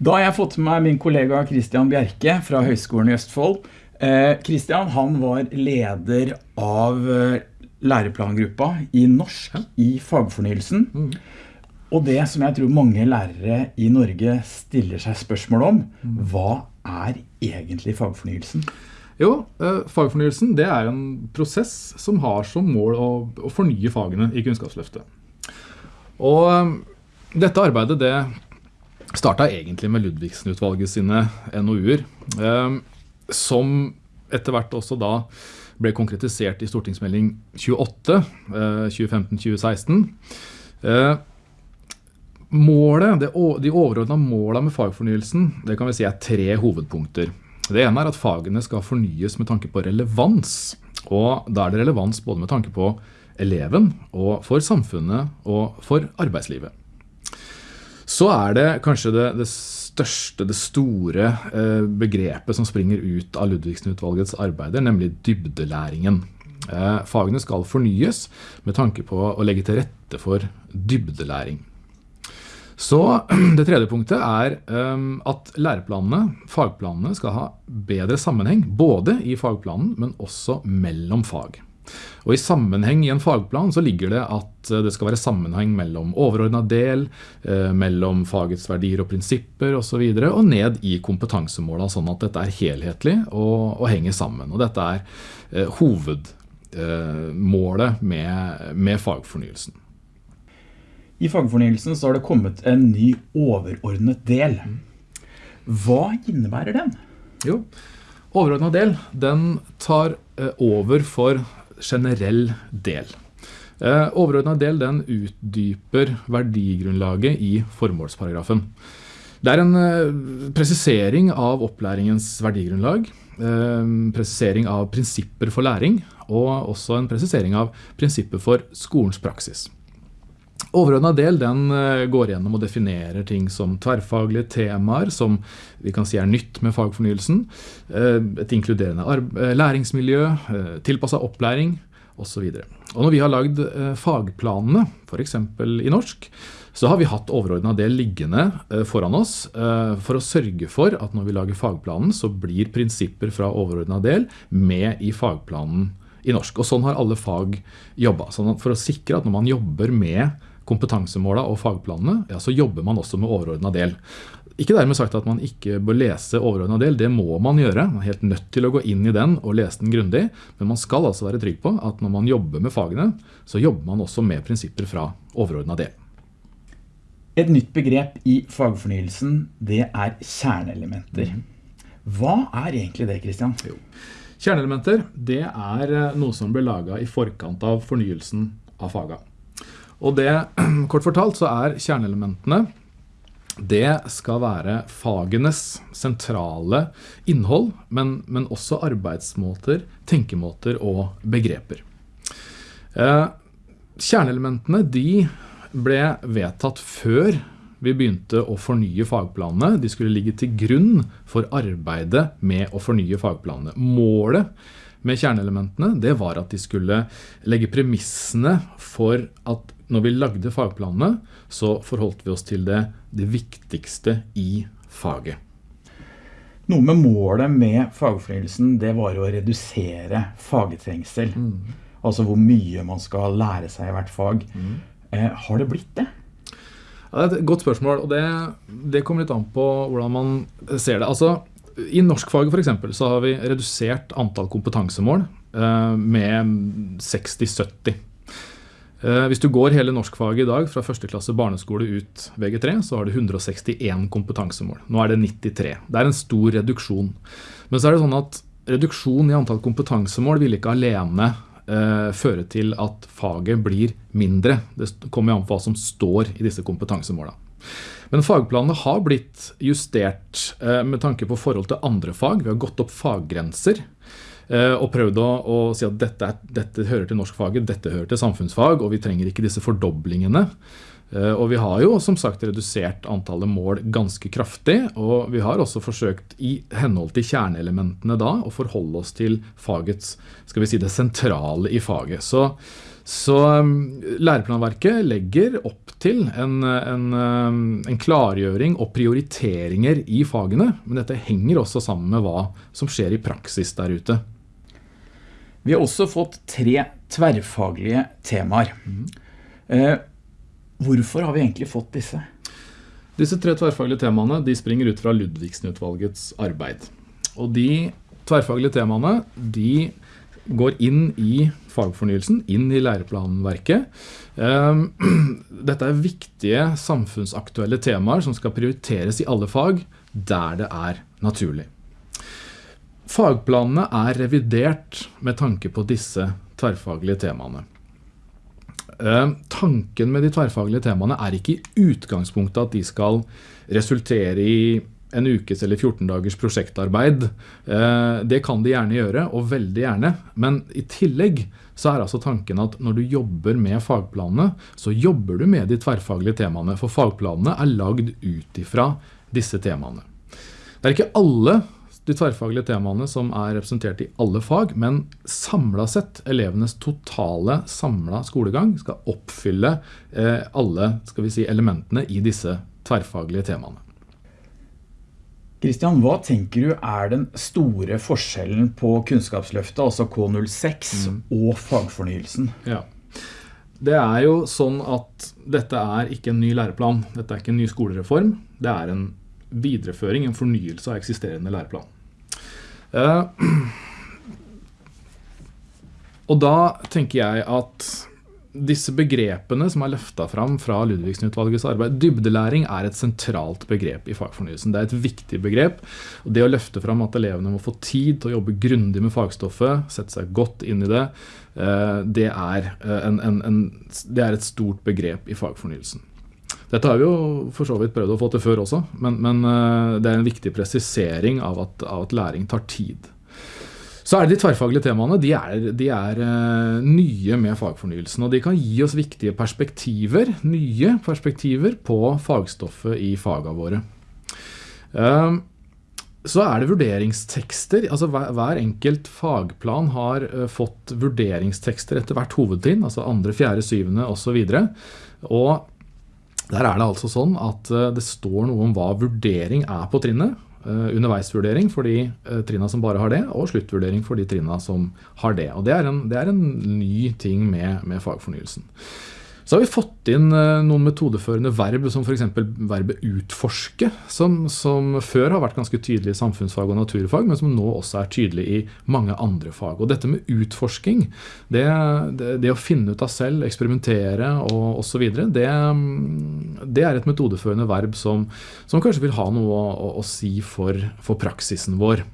Da har jeg fått med meg min kollega Christian Bjerke fra Høgskolen i Østfold. Kristian Christian han var leder av eh, læreplangruppa i norsk i fagfornyelsen. Og det som jeg tror mange lærere i Norge stiller seg spørsmål om, hva er egentlig fagfornyelsen? Jo, eh, fagfornyelsen det er en prosess som har som mål å, å fornye fagene i Kunnskapsløftet. Og eh, dette arbeidet det starta egentlig med Ludvigsen-utvalget sine NOU-er, eh, som etter hvert også da ble konkretisert i stortingsmelding 28, eh, 2015-2016. Eh, målet, de overordna måla med fagfornyelsen det kan vi si er tre hovedpunkter. Det ene er at fagene skal fornyes med tanke på relevans. Og da er det relevans både med tanke på eleven, og for samfunnet og for arbeidslivet. Så er det kanskje det, det største, det store eh, begrepet som springer ut av Ludvigsen-utvalgets arbeider, nemlig dybdelæringen. Eh, fagene skal fornyes med tanke på å legge til rette for dybdelæring. Så det tredje punktet er um, at læreplanene, fagplanene, skal ha bedre sammenheng, både i fagplanen, men også mellom fag. Og i sammenheng i en fagplan så ligger det at eh, det skal være sammenheng mellom overordnet del, eh, mellom fagets verdier og prinsipper osv., og, så videre, og ned i kompetansemåla, sånn at dette er helhetlig og, og henger sammen. Og dette er eh, hovedmålet med, med fagfornyelsen. I fagfornyelsen så har det kommet en ny overordnet del. Hva innebærer den? Jo, overordnet del, den tar over for generell del. Eh, overordnet del, den utdyper verdigrunnlaget i formålsparagrafen. Det er en eh, presisering av opplæringens verdigrunnlag, eh, presisering av prinsipper for læring, og også en presisering av prinsipper for skolens praksis. Overordnet del den eh, går gjennom og definerer ting som tverrfaglige temaer, som vi kan si er nytt med fagfornyelsen, eh, et inkluderende eh, læringsmiljø, tilpassa opplæring osv. Når vi har lagd fagplanene, f.eks. i norsk, så har vi hatt overordnet del liggende foran oss for å sørge for at når vi lager fagplanen, så blir prinsipper fra overordnet del med i fagplanen i norsk. Og sånn har alle fag jobba. Sånn for å sikre at når man jobber med kompetansemåla og fagplanene, ja, så jobber man også med overordna del. Ikke dermed sagt at man ikke bør lese overordna del, det må man gjøre. Man er helt nødt til å gå inn i den og lese den grundig, men man skal altså være trygg på at når man jobber med fagene, så jobber man også med prinsipper fra overordna del. Et nytt begrep i fagfornyelsen, det er kjerneelementer. Hva er egentlig det, Christian? Jo. Kjerneelementer det er eh, noe som ble laga i forkant av fornyelsen av faga. Og det, kort fortalt, så er kjerneelementene det skal være fagenes sentrale innhold, men, men også arbeidsmåter, tenkemåter og begreper. Eh, kjerneelementene de ble vedtatt før vi begynte å fornye fagplanene. De skulle ligge til grunn for arbeidet med å fornye fagplanene. Målet med kjerneelementene det var at de skulle legge premissene for at når vi lagde fagplanene, så forholdt vi oss til det, det viktigste i faget. Noe med målet med fagfornyelsen, det var å redusere fagtrengsel. Altså hvor mye man skal lære seg i hvert fag. Eh, har det blitt det? Ja, det er et godt spørsmål, og det, det kommer litt an på hvordan man ser det. Altså, I norskfaget for eksempel, så har vi redusert antall kompetansemål eh, med 60-70. Eh, hvis du går hele norskfaget i dag fra første klasse barneskole ut VG3, så har du 161 kompetansemål. Nå er det 93. Det er en stor reduksjon. Men så er det sånn at reduksjon i antall kompetansemål vil ikke alene eh, føre til at faget blir mindre. Det kommer an på hva som står i disse kompetansemåla. Men fagplanene har blitt justert eh, med tanke på forhold til andre fag. Vi har gått opp faggrenser og prøvd å, å si at dette, er, dette, hører til norskfaget, dette hører til samfunnsfag, og vi trenger ikke disse fordoblingene. Eh, Og vi har jo som sagt redusert antallet mål ganske kraftig, og vi har også forsøkt i henhold til kjerneelementene da å forholde oss til fagets, skal vi si det sentrale i faget. Så, Så læreplanverket legger opp til en, en, en, klargjøring og prioriteringer i fagene, men dette henger også sammen med hva som skjer i praksis der ute. Vi har også fått tre tverrfaglige temaer. Eh, hvorfor har vi egentlig fått disse? Disse tre tverrfaglige temaene de springer ut fra Ludvigsen-utvalgets arbeid. Og de tverrfaglige temaene de går inn i fagfornyelsen, inn i læreplanverket. Ehm, dette er viktige samfunnsaktuelle temaer som skal prioriteres i alle fag der det er naturlig. Fagplanene er revidert med tanke på disse tverrfaglige temaene. Eh, tanken med de tverrfaglige temaene er ikke i utgangspunktet at de skal resultere i en ukes eller 14 dagers prosjektarbeid. Eh, det kan de gjerne gjøre, og veldig gjerne. Men i tillegg så er altså tanken at når du jobber med fagplanene, så jobber du med de tverrfaglige temaene. For fagplanene er lagd ut ifra disse temaene. Det er ikke alle de tverrfaglige temaene som er representert i alle fag, men samlet sett, elevenes totale samlet skolegang skal oppfylle eh, alle skal vi si, elementene i disse tverrfaglige temaene. Kristian, hva tenker du er den store forskjellen på Kunnskapsløftet, altså K06, mm. og fagfornyelsen? Ja. Det er jo sånn at dette er ikke en ny læreplan. Dette er ikke en ny skolereform. Det er en videreføring, en fornyelse av eksisterende læreplan. Uh, og da tenker jeg at disse begrepene som er løftet fram fra Ludvigsen-utvalgets arbeid, dybdelæring er et sentralt begrep i fagfornyelsen. Det er et viktig begrep. og Det å løfte fram at elevene må få tid til å jobbe grundig med fagstoffet, sette seg godt inn i det, uh, det er, uh, en, en, en, det er et stort begrep i fagfornyelsen. Dette har vi jo for så vidt prøvd å få til før også, men, men eh, det er en viktig presisering av at, av at, læring tar tid. Så er det de tverrfaglige temaene. De er, de er uh, nye med fagfornyelsen. Og de kan gi oss viktige perspektiver, nye perspektiver på fagstoffet i fagene våre. Uh, så er det vurderingstekster. altså Hver, hver enkelt fagplan har uh, fått vurderingstekster etter hvert hovedtrinn, altså andre, fjerde, syvende osv. Og der er det altså sånn at eh, det står noe om hva vurdering er på trinnet. Uh, underveisvurdering for de uh, trinna som bare har det, og sluttvurdering for de trinna som har det. Og Det er en, det er en ny ting med, med fagfornyelsen. Så har vi fått inn eh, noen metodeførende verb, som f.eks. verbet utforske, som, som, før har vært ganske tydelig i samfunnsfag og naturfag, men som nå også er tydelig i mange andre fag. Og dette med utforsking, det, det, det å finne ut av selv, eksperimentere og osv., det, det er et metodeførende verb som, som kanskje vil ha noe å, å, å si for, for praksisen vår.